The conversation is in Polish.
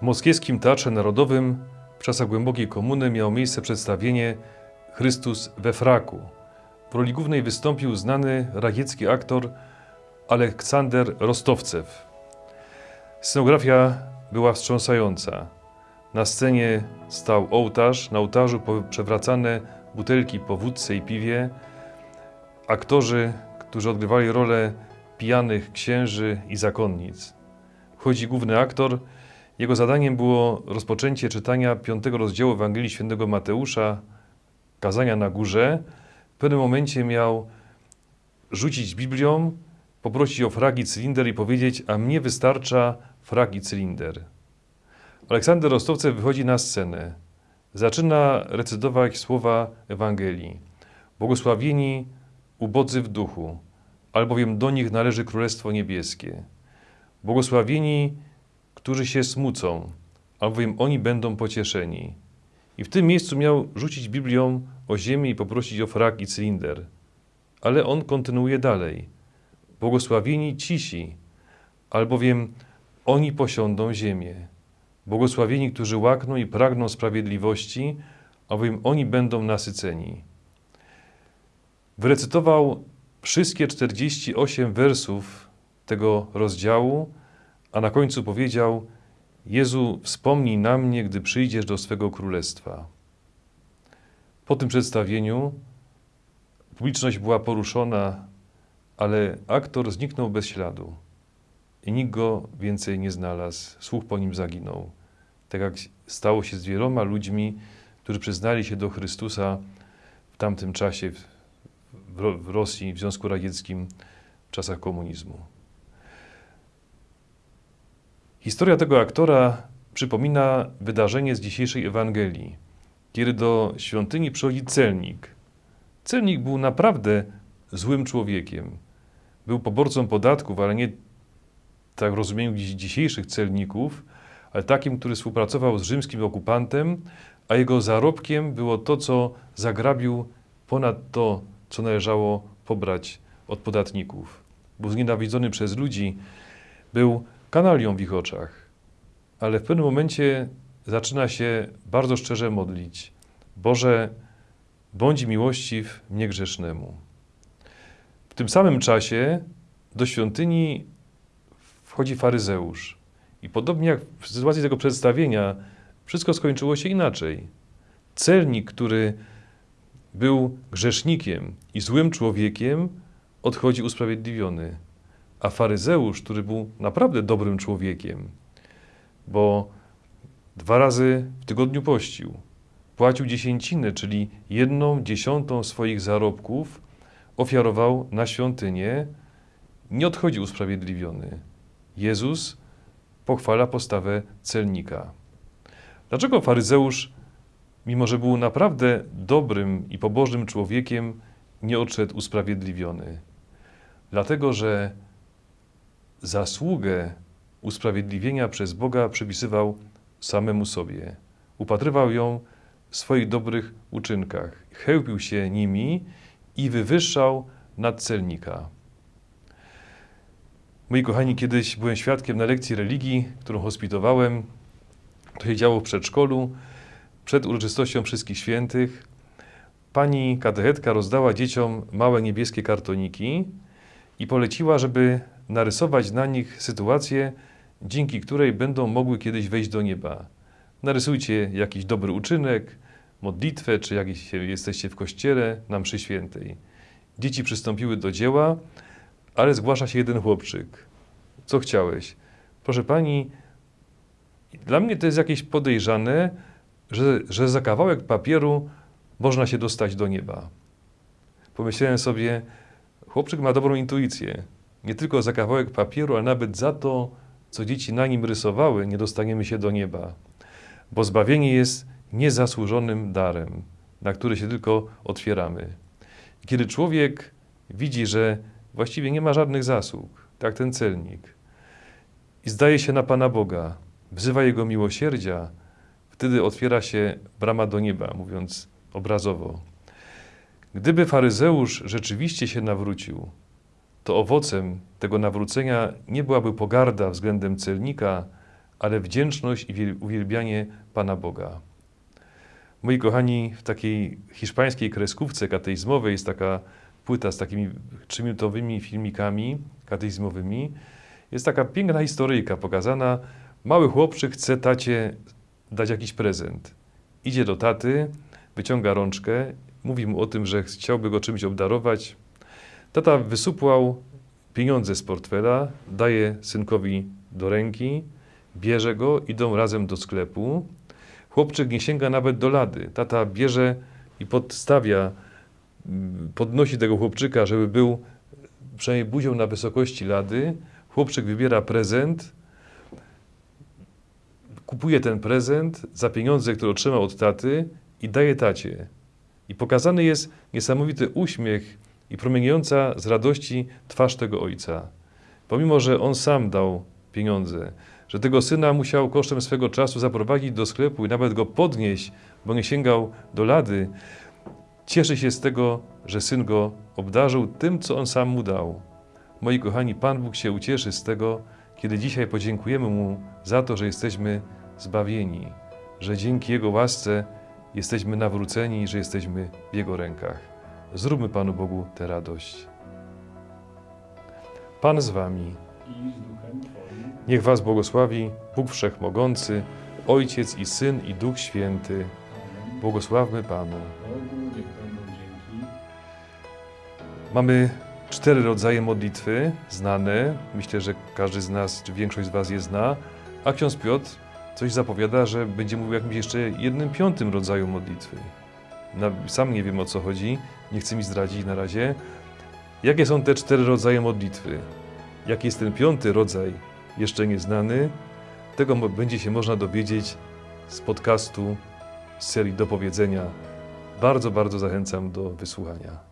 W moskiewskim Teatrze Narodowym w czasach głębokiej komuny miało miejsce przedstawienie Chrystus we fraku. W roli głównej wystąpił znany radziecki aktor Aleksander Rostowcew. Scenografia była wstrząsająca. Na scenie stał ołtarz, na ołtarzu przewracane butelki po wódce i piwie. Aktorzy, którzy odgrywali rolę pijanych księży i zakonnic. Wchodzi główny aktor. Jego zadaniem było rozpoczęcie czytania piątego rozdziału Ewangelii Świętego Mateusza, kazania na górze. W pewnym momencie miał rzucić Biblią, poprosić o frag i cylinder i powiedzieć, a mnie wystarcza frag i cylinder. Aleksander Rostowcew wychodzi na scenę. Zaczyna recytować słowa Ewangelii. Błogosławieni ubodzy w duchu, albowiem do nich należy Królestwo Niebieskie. Błogosławieni, którzy się smucą, albowiem oni będą pocieszeni. I w tym miejscu miał rzucić Biblią o ziemię i poprosić o frak i cylinder. Ale on kontynuuje dalej. Błogosławieni cisi, albowiem oni posiądą ziemię. Błogosławieni, którzy łakną i pragną sprawiedliwości, albowiem oni będą nasyceni. Wyrecytował wszystkie 48 wersów tego rozdziału, a na końcu powiedział: Jezu, wspomnij na mnie, gdy przyjdziesz do swego królestwa. Po tym przedstawieniu publiczność była poruszona, ale aktor zniknął bez śladu i nikt go więcej nie znalazł. Słuch po nim zaginął. Tak jak stało się z wieloma ludźmi, którzy przyznali się do Chrystusa w tamtym czasie w Rosji, w Związku Radzieckim, w czasach komunizmu. Historia tego aktora przypomina wydarzenie z dzisiejszej Ewangelii, kiedy do świątyni przychodzi celnik. Celnik był naprawdę złym człowiekiem. Był poborcą podatków, ale nie tak w rozumieniu dzisiejszych celników, ale takim, który współpracował z rzymskim okupantem, a jego zarobkiem było to, co zagrabił ponad to, co należało pobrać od podatników. Był znienawidzony przez ludzi, był kanalią w ich oczach, ale w pewnym momencie zaczyna się bardzo szczerze modlić. Boże, bądź miłościw mnie grzesznemu. W tym samym czasie do świątyni wchodzi faryzeusz. I podobnie jak w sytuacji tego przedstawienia, wszystko skończyło się inaczej. Celnik, który był grzesznikiem i złym człowiekiem, odchodzi usprawiedliwiony. A faryzeusz, który był naprawdę dobrym człowiekiem, bo dwa razy w tygodniu pościł, płacił dziesięciny, czyli jedną dziesiątą swoich zarobków ofiarował na świątynię, nie odchodzi usprawiedliwiony. Jezus pochwala postawę celnika. Dlaczego faryzeusz, mimo że był naprawdę dobrym i pobożnym człowiekiem, nie odszedł usprawiedliwiony? Dlatego, że zasługę usprawiedliwienia przez Boga przypisywał samemu sobie. Upatrywał ją w swoich dobrych uczynkach, chełpił się nimi i wywyższał nad celnika. Moi kochani, kiedyś byłem świadkiem na lekcji religii, którą hospitowałem. To się działo w przedszkolu, przed uroczystością Wszystkich Świętych. Pani katechetka rozdała dzieciom małe niebieskie kartoniki i poleciła, żeby narysować na nich sytuację, dzięki której będą mogły kiedyś wejść do nieba. Narysujcie jakiś dobry uczynek, modlitwę, czy jak jesteście w kościele na mszy świętej. Dzieci przystąpiły do dzieła, ale zgłasza się jeden chłopczyk. Co chciałeś? Proszę pani, dla mnie to jest jakieś podejrzane, że, że za kawałek papieru można się dostać do nieba. Pomyślałem sobie, chłopczyk ma dobrą intuicję. Nie tylko za kawałek papieru, ale nawet za to, co dzieci na nim rysowały, nie dostaniemy się do nieba. Bo zbawienie jest niezasłużonym darem, na który się tylko otwieramy. Kiedy człowiek widzi, że właściwie nie ma żadnych zasług, tak ten celnik, i zdaje się na Pana Boga, wzywa Jego miłosierdzia, wtedy otwiera się brama do nieba, mówiąc obrazowo. Gdyby faryzeusz rzeczywiście się nawrócił, to owocem tego nawrócenia nie byłaby pogarda względem celnika, ale wdzięczność i wiel- uwielbianie Pana Boga. Moi kochani, w takiej hiszpańskiej kreskówce kateizmowej jest taka płyta z takimi trzyminutowymi filmikami kateizmowymi. Jest taka piękna historyjka pokazana. Mały chłopczyk chce tacie dać jakiś prezent. Idzie do taty, wyciąga rączkę, mówi mu o tym, że chciałby go czymś obdarować. Tata wysupłał pieniądze z portfela, daje synkowi do ręki, bierze go, idą razem do sklepu. Chłopczyk nie sięga nawet do lady. Tata bierze i podstawia, mm, podnosi tego chłopczyka, żeby był przynajmniej buzią na wysokości lady. Chłopczyk wybiera prezent, kupuje ten prezent za pieniądze, które otrzymał od taty i daje tacie. I pokazany jest niesamowity uśmiech i promieniejąca z radości twarz tego ojca. Pomimo, że on sam dał pieniądze, że tego syna musiał kosztem swego czasu zaprowadzić do sklepu i nawet go podnieść, bo nie sięgał do lady, cieszy się z tego, że syn go obdarzył tym, co on sam mu dał. Moi kochani, Pan Bóg się ucieszy z tego, kiedy dzisiaj podziękujemy Mu za to, że jesteśmy zbawieni, że dzięki Jego łasce jesteśmy nawróceni że jesteśmy w Jego rękach. Zróbmy Panu Bogu tę radość. Pan z Wami. Niech Was błogosławi Bóg Wszechmogący, Ojciec i Syn i Duch Święty. Błogosławmy Panu. Mamy cztery rodzaje modlitwy znane. Myślę, że każdy z nas, czy większość z Was je zna. A ksiądz Piotr coś zapowiada, że będzie mówił o jakimś jeszcze jednym piątym rodzaju modlitwy. Sam nie wiem o co chodzi, nie chcę mi zdradzić na razie. Jakie są te cztery rodzaje modlitwy? Jaki jest ten piąty rodzaj, jeszcze nieznany? Tego będzie się można dowiedzieć z podcastu z serii do powiedzenia. Bardzo, bardzo zachęcam do wysłuchania.